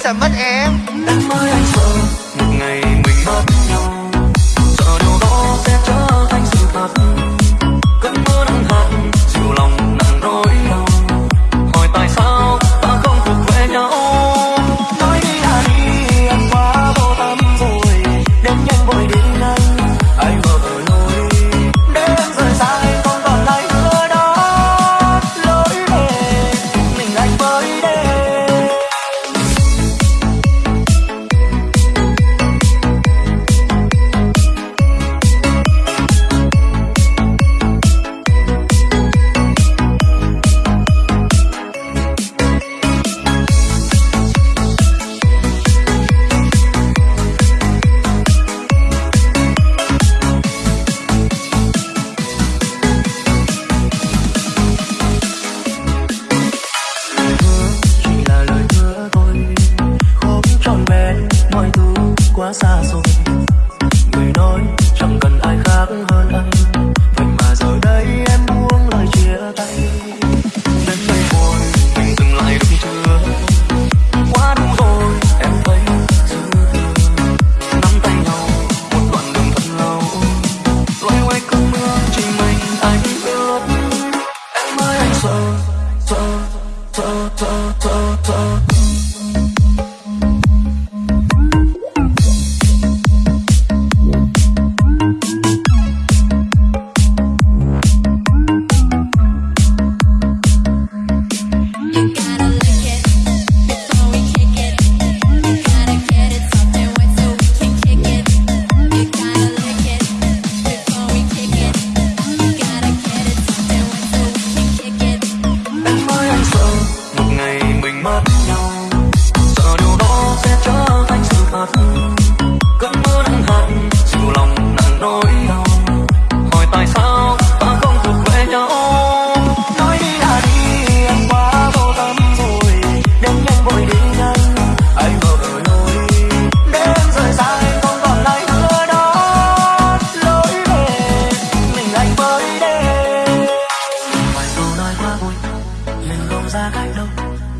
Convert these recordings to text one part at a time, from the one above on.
sẽ mất em? Em ơi anh oh.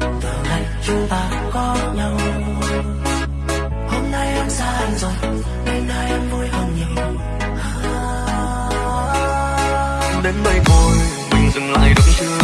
từ ngày chúng ta có nhau. Hôm nay em xa anh rồi đêm nay em vui hơn nhiều. Đến đây thôi mình dừng lại đúng chưa?